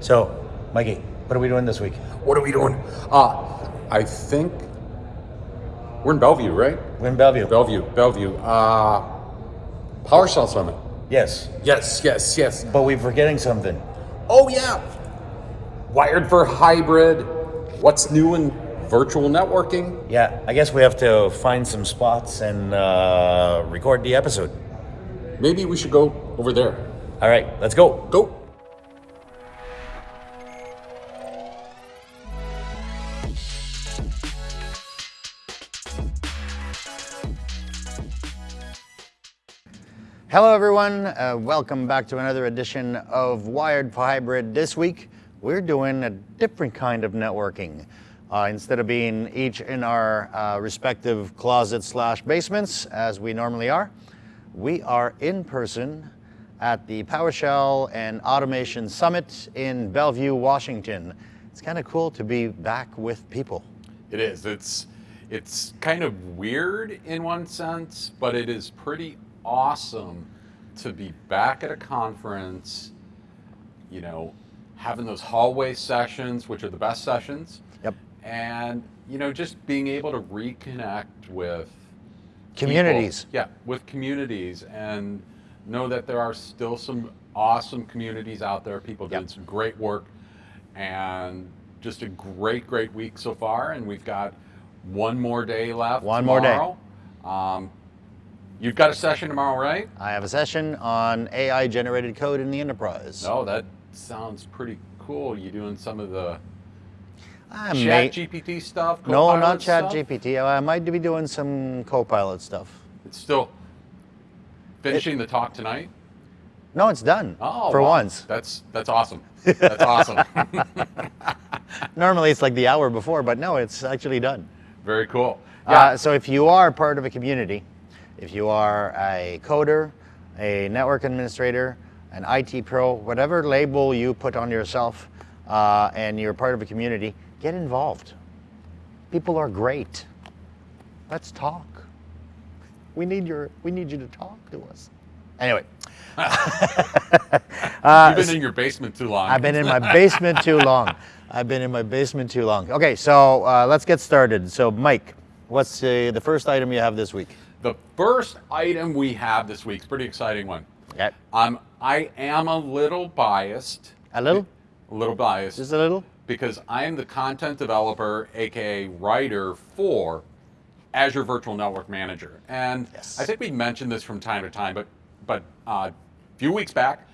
So, Mikey, what are we doing this week? What are we doing? Uh, I think we're in Bellevue, right? We're in Bellevue. Bellevue, Bellevue. Uh, PowerShell Summit. yes, Yes, yes, yes. but we're forgetting something. Oh yeah. Wired for hybrid. What's new in virtual networking? Yeah, I guess we have to find some spots and uh, record the episode. Maybe we should go over there. All right, let's go. Go. Hello, everyone. Uh, welcome back to another edition of Wired for Hybrid. This week, we're doing a different kind of networking. Uh, instead of being each in our uh, respective closets slash basements, as we normally are, we are in person at the PowerShell and Automation Summit in Bellevue, Washington. It's kind of cool to be back with people. It is. It's it's kind of weird in one sense, but it is pretty awesome to be back at a conference, you know, having those hallway sessions, which are the best sessions, Yep. and you know, just being able to reconnect with people. Communities. Yeah, with communities and know that there are still some awesome communities out there, people Yep. doing some great work and just a great, great week so far. And we've got one more day left. One more day. Um, you've got a session tomorrow, right? I have a session on AI generated code in the enterprise. No, that sounds pretty cool. You doing some of the I Chat may- GPT stuff? No, not Chat stuff? GPT. I might be doing some Copilot stuff. It's still finishing the talk tonight. No, it's done Oh, for wow. once. That's that's awesome. That's awesome. Normally it's like the hour before, but no, it's actually done. Very cool. Uh, so if you are part of a community, if you are a coder, a network administrator, an IT pro, whatever label you put on yourself, uh, and you're part of a community, get involved. People are great. Let's talk. We need your. We need you to talk to us. Anyway, You've been in your basement too long. I've been in my basement too long. I've been in my basement too long. Okay, so uh, let's get started. So, Mike, what's uh, the first item you have this week? The first item we have this week is pretty exciting one. Yeah. Um, I am a little biased, A little? a little biased, Just a little? because I am the content developer, aka writer for Azure Virtual Network Manager. And Yes. I think we mentioned this from time to time, but but uh, a few weeks back,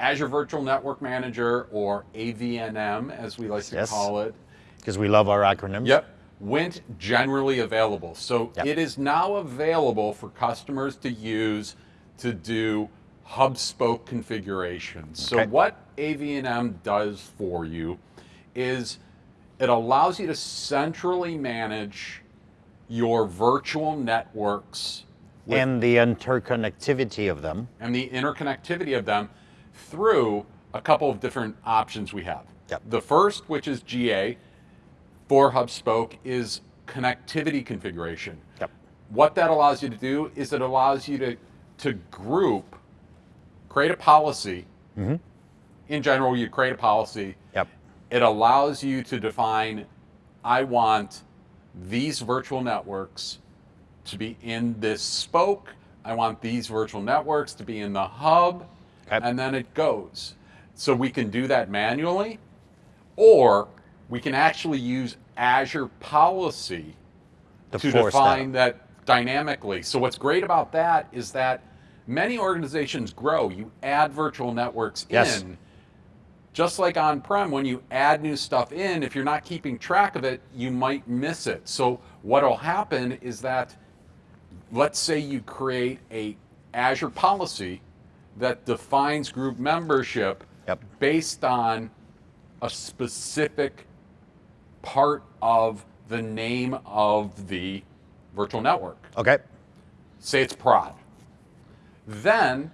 Azure Virtual Network Manager, or AVNM as we like to Yes. call it, Because we love our acronyms. Yep. Went generally available. So Yep. it is now available for customers to use to do hub spoke configurations. So what AVNM does for you is it allows you to centrally manage your virtual networks And the interconnectivity of them. and the interconnectivity of them through a couple of different options we have. Yep. The first, which is GA for HubSpoke, is connectivity configuration. Yep. What that allows you to do is it allows you to, to group, create a policy. Mm-hmm. In general, you create a policy. Yep. It allows you to define, I want these virtual networks to be in this spoke. I want these virtual networks to be in the hub. Okay. And then it goes. So we can do that manually, or we can actually use Azure policy To to define that. that. dynamically. So what's great about that is that many organizations grow. You add virtual networks Yes. in. Just like on-prem, when you add new stuff in, if you're not keeping track of it, you might miss it. So what'll happen is that, let's say you create a Azure policy that defines group membership Yep. based on a specific part of the name of the virtual network. Okay. Say it's prod. Then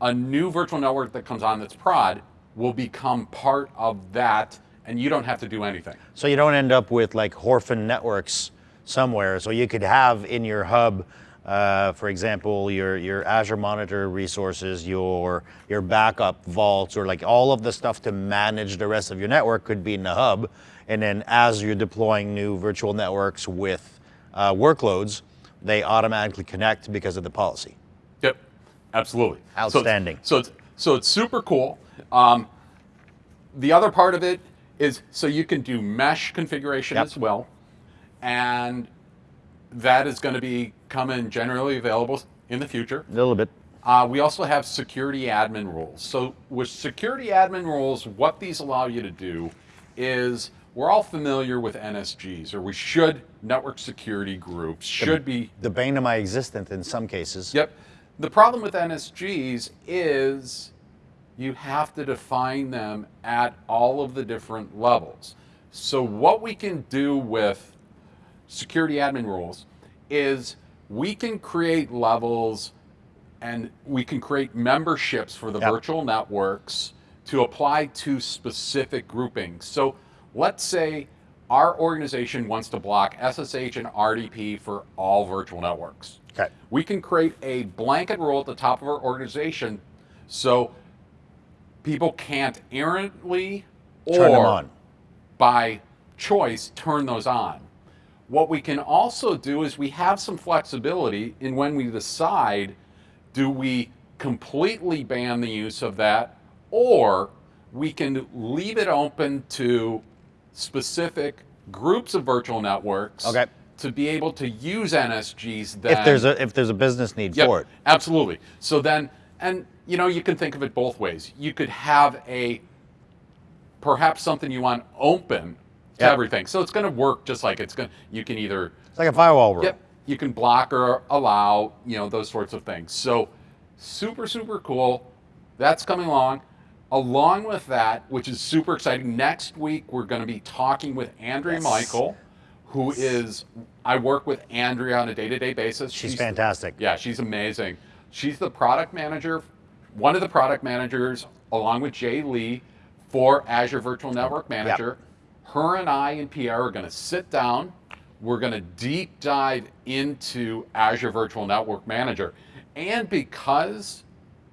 a new virtual network that comes on that's prod will become part of that, and you don't have to do anything. So you don't end up with like orphan networks somewhere. So you could have in your hub Uh, for example, your your Azure Monitor resources, your your backup vaults, or like all of the stuff to manage the rest of your network could be in the hub. And then as you're deploying new virtual networks with uh, workloads, they automatically connect because of the policy. Yep, absolutely. So it's- Outstanding. So it's, so it's super cool. Um, the other part of it is so you can do mesh configuration Yep. as well, and that is going to be coming generally available in the future. A little bit. Uh, we also have security admin rules. So with security admin rules, what these allow you to do is we're all familiar with NSGs, or we should, network security groups, should be The bane of my existence in some cases. Yep. The problem with NSGs is you have to define them at all of the different levels. So what we can do with security admin rules is we can create levels and we can create memberships for the Yep. virtual networks to apply to specific groupings. So let's say our organization wants to block SSH and RDP for all virtual networks. Okay. We can create a blanket rule at the top of our organization so people can't errantly Turn them or on. by choice turn those on. What we can also do is we have some flexibility in when we decide do we completely ban the use of that or we can leave it open to specific groups of virtual networks Okay. to be able to use NSGs then If there's a if there's a business need Yep, for it. Absolutely. So then, and you know, you can think of it both ways. You could have a perhaps something you want open to Yep. everything. So it's going to work just like it's going. to You can either It's like a firewall rule. yep, you can block or allow, you know, those sorts of things. So super super cool. That's coming along. Along with that, which is super exciting, next week we're going to be talking with Andrea Yes. Michael, who is I work with Andrea on a day-to-day basis. She's the- fantastic. yeah, she's amazing. She's the product manager, one of the product managers, along with Jay Lee, for Azure Virtual Network Manager. Her and I and Pierre are going to sit down. We're going to deep dive into Azure Virtual Network Manager. And because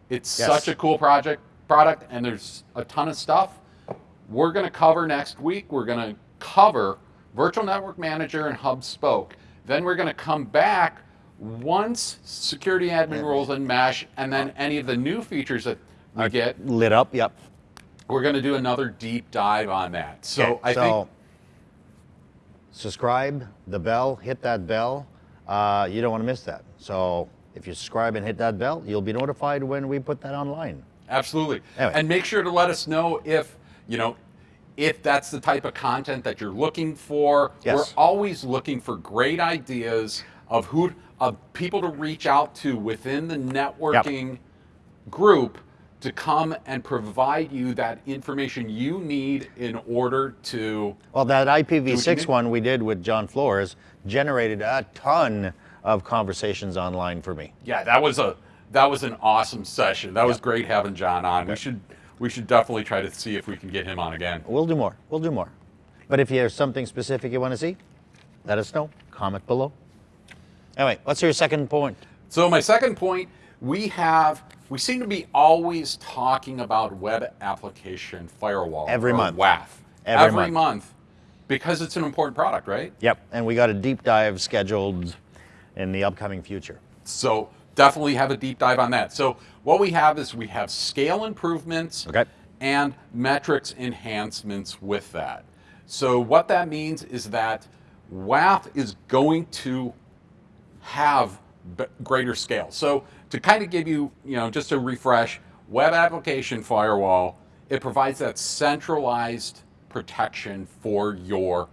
it's Yes. such a cool project product and there's a ton of stuff, we're going to cover next week. We're going to cover Virtual Network Manager and Hub Spoke. Then we're going to come back once security admin rules and mesh, and then any of the new features that we Are get, lit up. Yep. we're going to do another deep dive on that. So Okay, I so think subscribe, the bell, hit that bell. Uh, you don't want to miss that. So if you subscribe and hit that bell, you'll be notified when we put that online. Absolutely. Anyway. And make sure to let us know if, you know, if that's the type of content that you're looking for. Yes. We're always looking for great ideas of who of people to reach out to within the networking group to come and provide you that information you need in order to Well, that IPv6 one we did with John Flores generated a ton of conversations online for me. Yeah, that was a that was an awesome session. That was great having John on. We should we should definitely try to see if we can get him on again. We'll do more. We'll do more. But if there's something specific you want to see, let us know. Comment below. Anyway, what's your second point? So my second point, we have we seem to be always talking about web application firewall Every or month. WAF Every month. because it's an important product, right? Yep, and we got a deep dive scheduled in the upcoming future. So definitely have a deep dive on that. So what we have is we have scale improvements Okay. and metrics enhancements with that. So what that means is that WAF is going to have b- greater scale. So to kind of give you, you know, just a refresh, web application firewall, it provides that centralized protection for your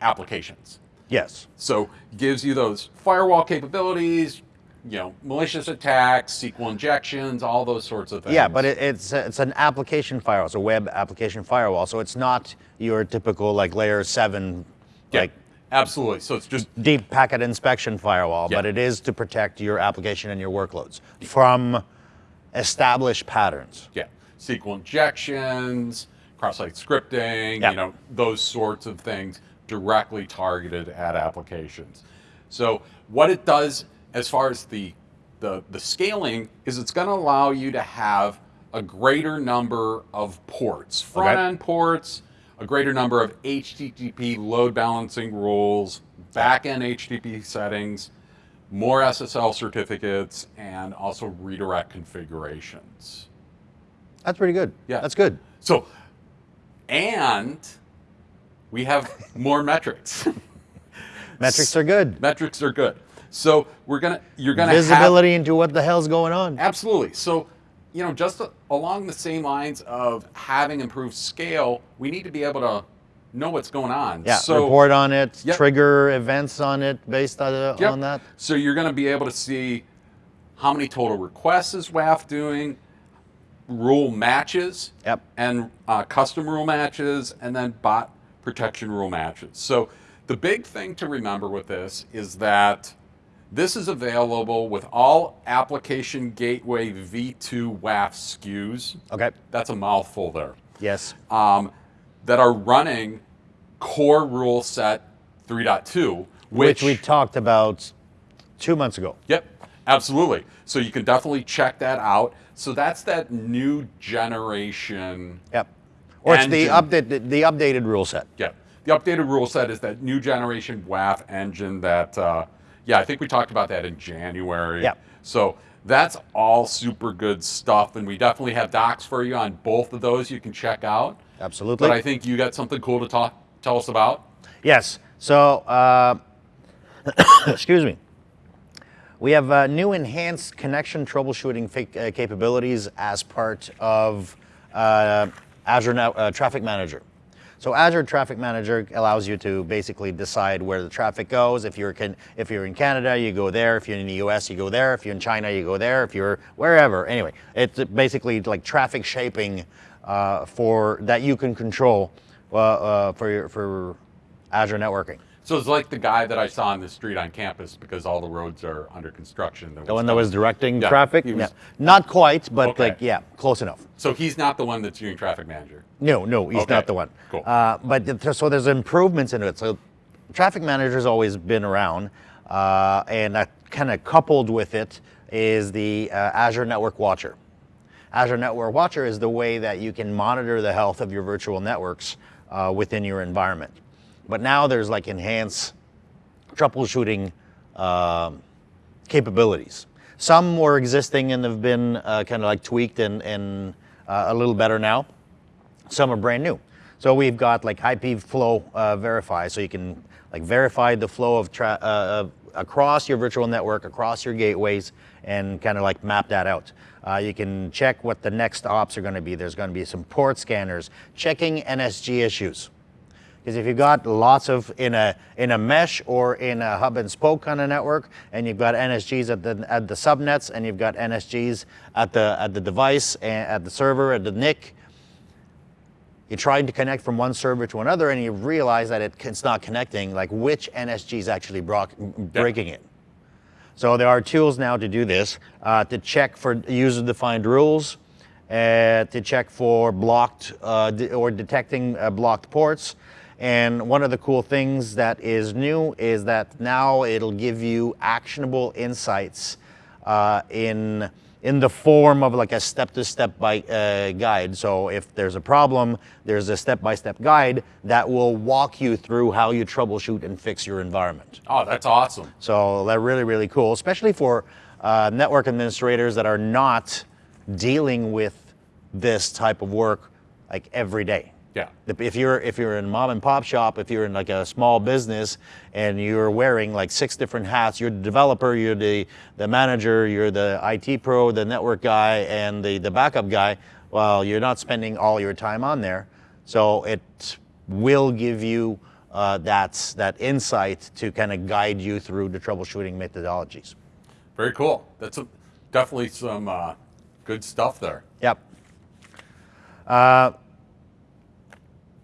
applications. Yes. So gives you those firewall capabilities, you know, malicious attacks, SQL injections, all those sorts of things. Yeah, but it, it's it's an application firewall. It's a web application firewall. So it's not your typical like layer seven, Yeah, like absolutely. So it's just deep packet inspection firewall, Yeah. but it is to protect your application and your workloads from established patterns. yeah, SQL injections, cross-site scripting, Yeah. you know, those sorts of things directly targeted at applications. So what it does as far as the the, the scaling is it's going to allow you to have a greater number of ports, front Okay. end ports, a greater number of HTTP load balancing rules, back end HTTP settings, more SSL certificates, and also redirect configurations. That's pretty good. Yeah. That's good. So, and we have more metrics. Metrics are good. metrics are good. So we're gonna you're gonna have Visibility into what the hell's going on. Absolutely. So, you know, just along the same lines of having improved scale, we need to be able to know what's going on. Yeah, So, report on it, Yep. trigger events on it based on, uh, Yep. on that. So you're going to be able to see how many total requests is WAF doing, rule matches, Yep. and uh, custom rule matches, and then bot protection rule matches. So the big thing to remember with this is that this is available with all application gateway V2 WAF SKUs. Okay. That's a mouthful there. Yes. Um, that are running core rule set 3.2, Which, we talked about two months ago. Yep, absolutely. So you can definitely check that out. So that's that new generation. Yep. Or it's the Engine. update, the, the updated rule set. Yep. the updated rule set is that new generation WAF engine that, uh, yeah, I think we talked about that in January. Yep. So that's all super good stuff. And we definitely have docs for you on both of those you can check out. Absolutely. But I think you got something cool to talk, tell us about. Yes. So, uh, excuse me. We have uh, new enhanced connection troubleshooting uh, capabilities as part of uh, Azure Now- uh, Traffic Manager. So Azure Traffic Manager allows you to basically decide where the traffic goes. If you're can, if you're in Canada, you go there. If you're in the U.S., you go there. If you're in China, you go there. If you're wherever, anyway, it's basically like traffic shaping uh, for that you can control uh, uh, for your, for Azure networking. So it's like the guy that I saw on the street on campus because all the roads are under construction. The one that was directing Yeah, traffic? was- Not quite, but Okay. like, yeah, close enough. So he's not the one that's doing traffic manager. No, no, he's Okay, not the one. cool. Uh, but th- so there's improvements in it. So traffic manager's always been around, uh, and that kind of coupled with it is the uh, Azure Network Watcher. Azure Network Watcher is the way that you can monitor the health of your virtual networks uh, within your environment. But now there's like enhanced troubleshooting um, capabilities. Some were existing and have been uh, kind of like tweaked and, and uh, a little better now. Some are brand new. So we've got like IP flow uh, verify, so you can like verify the flow of uh, uh, across your virtual network, across your gateways, and kind of like map that out. Uh, you can check what the next hops are going to be. There's going to be some port scanners, checking NSG issues. Because if you've got lots of in a in a mesh or in a hub and spoke kind of network, and you've got NSGs at the at the subnets, and you've got NSGs at the at the device and at the server at the NIC, you're trying to connect from one server to another, and you realize that it, it's not connecting. Like which NSG is actually brock, breaking it? So there are tools now to do this, uh, to check for user-defined rules, uh, to check for blocked uh, de- or detecting uh, blocked ports. And one of the cool things that is new is that now it'll give you actionable insights uh, in in the form of like a step-to-step by, uh, guide. So if there's a problem, there's a step-by-step guide that will walk you through how you troubleshoot and fix your environment. Oh, that's awesome. So they're really, really cool, especially for uh, network administrators that are not dealing with this type of work like every day. Yeah. If you're if you're in mom and pop shop, if you're in like a small business and you're wearing like six different hats, you're the developer, you're the the manager, you're the IT pro, the network guy, and the the backup guy. Well, you're not spending all your time on there, so it will give you uh, that that insight to kind of guide you through the troubleshooting methodologies. Very cool. That's a, definitely some uh, good stuff there. Yep. Uh,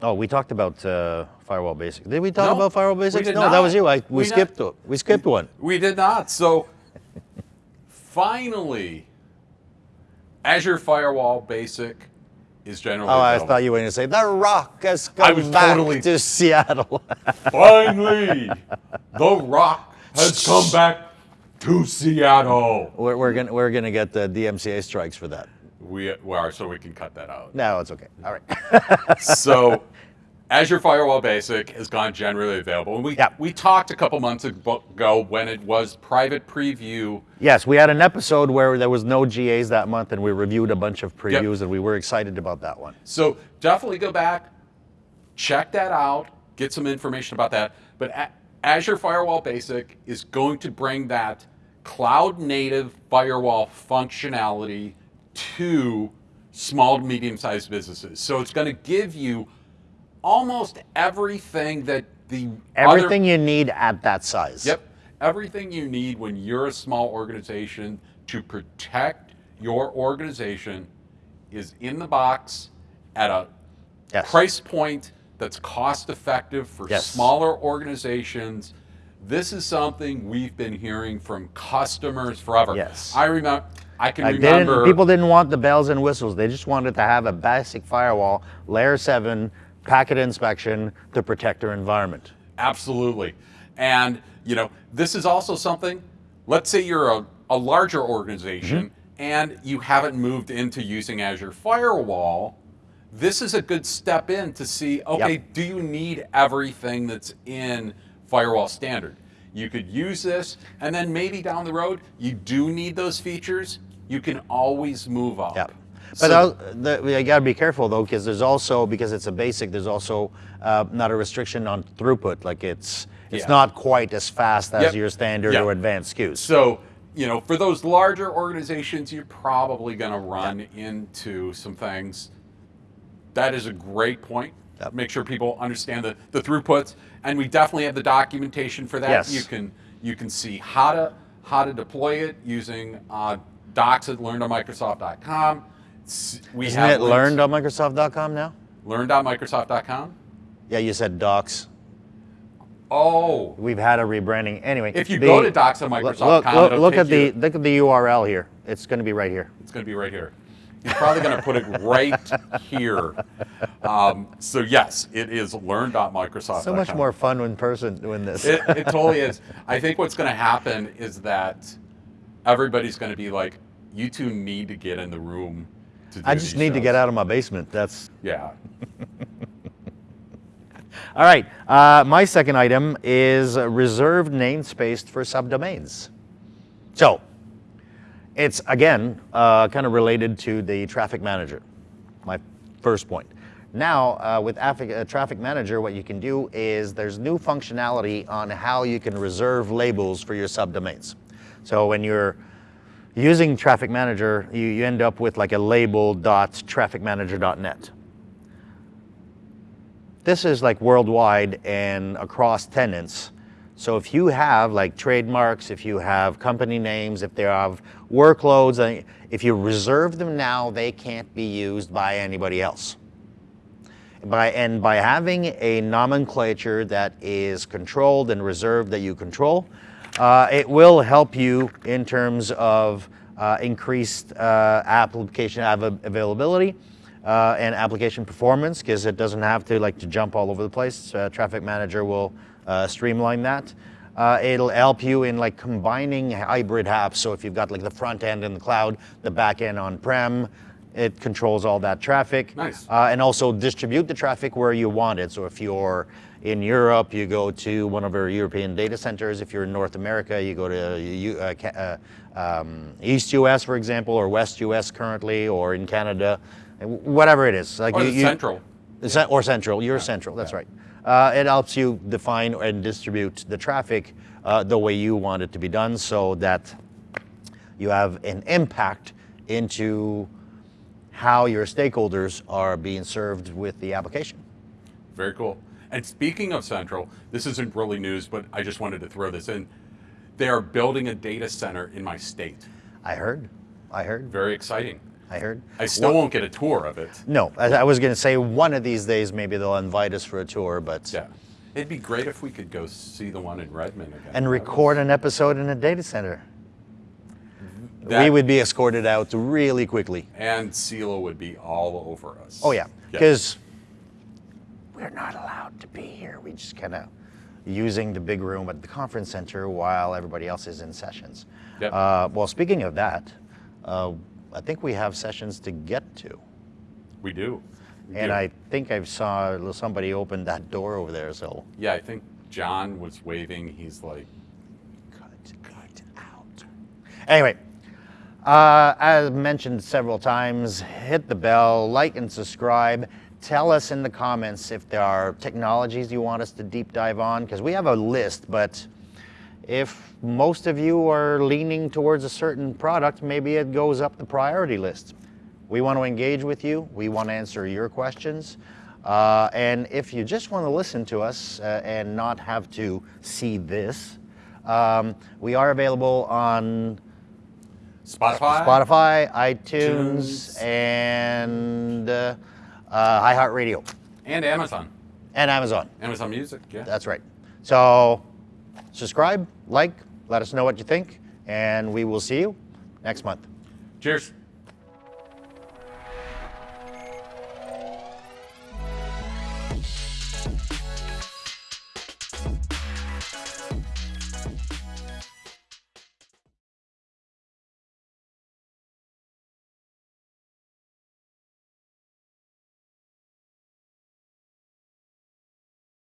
oh, we talked about uh, firewall basics. Did we talk No, about firewall basics? no, that was you. I, we, We skipped. not- We skipped one. We did not. So finally, Azure Firewall Basic is generally. Oh, I thought you were going to say the Rock has come I was back totally- to Seattle. Finally, The Rock has come back to Seattle. We're, we're gonna we're gonna get the DMCA strikes for that. We, we are, so we can cut that out. No, it's okay. All right. so Azure Firewall Basic has gone generally available. And we, Yep. we talked a couple months ago when it was private preview. yes, we had an episode where there was no GAs that month, and we reviewed a bunch of previews, and we were excited about that one. So definitely go back, check that out, get some information about that. But A- Azure Firewall Basic is going to bring that cloud native firewall functionality to small to medium sized businesses. So it's going to give you almost everything that the other- Everything you need at that size. Yep. Everything you need when you're a small organization to protect your organization is in the box at a Yes. price point that's cost effective for Yes. smaller organizations. This is something we've been hearing from customers forever. Yes. I remember I can Like remember didn't, people didn't want the bells and whistles. They just wanted to have a basic firewall, layer seven, packet inspection to protect their environment. Absolutely. And, you know, this is also something, let's say you're a, a larger organization mm-hmm. and you haven't moved into using Azure Firewall. This is a good step in to see, okay, Yep. do you need everything that's in Firewall Standard? You could use this, and then maybe down the road, you do need those features. You can always move up. Yep. But So- the, you got to be careful though, because there's also because it's a basic. There's also uh, not a restriction on throughput. Like it's it's Yeah. not quite as fast as Yep. your standard Yep. or advanced SKUs. So, you know, for those larger organizations, you're probably going to run into some things. That is a great point. Yep. Make sure people understand the, the throughputs, and we definitely have the documentation for that. Yes. You can you can see how to how to deploy it using uh, docs at learn.microsoft.com. We Isn't have it links- learned now? learn.microsoft.com. Yeah, you said docs. Oh, We've had a rebranding. Anyway, If you the- go to docs look- Microsoft.com, look, look, look at the look at the URL here. It's going to be right here. It's going to be right here. He's probably going to put it right here. Um, so yes, it is learn.microsoft.com. So much more fun in person doing this. It, it totally is. I think what's going to happen is that everybody's going to be like, you two need to get in the room. To do I just need to get out of my basement. That's Yeah. all right. Uh, my second item is reserved namespace for subdomains. So it's again uh, kind of related to the traffic manager. My first point. Now uh, with uh, Traffic Manager, what you can do is there's new functionality on how you can reserve labels for your subdomains. So when you're using Traffic Manager, you, you end up with like a label.trafficmanager.net. This is like worldwide and across tenants. So if you have like trademarks, if you have company names, if they have workloads, uh, if you reserve them now, they can't be used by anybody else. By, and by having a nomenclature that is controlled and reserved that you control, uh, it will help you in terms of uh, increased uh, application av- availability uh, and application performance because it doesn't have to like to jump all over the place. Uh, Traffic Manager will uh, streamline that. It'll help you in like combining hybrid apps. So if you've got like the front end in the cloud, the back end on-prem, it controls all that traffic. Nice. Uh, and also distribute the traffic where you want it. So if you're in Europe, you go to one of our European data centers. If you're in North America, you go to uh, uh, um, East US, for example, or West US currently, or in Canada, whatever it is. Like Or you- you- central. or central. You're central. That's yeah. right. Uh, it helps you define and distribute the traffic uh, the way you want it to be done, so that you have an impact into how your stakeholders are being served with the application. Very cool. And speaking of Central, this isn't really news, but I just wanted to throw this in. They are building a data center in my state. I heard. I heard. Very exciting. I heard. I still won't get a tour of it. No, I, I was going to say one of these days maybe they'll invite us for a tour, but Yeah. It'd be great if we could go see the one in Redmond again. and record an episode in a data center. We would be escorted out really quickly. And CELA would be all over us. Oh yeah, because we're not allowed to be here. We just kind of using the big room at the conference center while everybody else is in sessions. Yep. Uh, well, speaking of that, uh, I think we have sessions to get to. We do. We And do. I think I saw somebody open that door over there, so Yeah, I think John was waving. He's like, cut, cut out. Anyway, uh, as mentioned several times, hit the bell, like and subscribe. Tell us in the comments if there are technologies you want us to deep dive on, because we have a list, but if most of you are leaning towards a certain product, maybe it goes up the priority list. We want to engage with you. We want to answer your questions. Uh, and if you just want to listen to us uh, and not have to see this, um, we are available on Spotify? Spotify, iTunes, iTunes. and uh, uh, iHeartRadio, And Amazon. and Amazon. Amazon Music, yeah. That's right. So subscribe, like, let us know what you think, and we will see you next month. Cheers.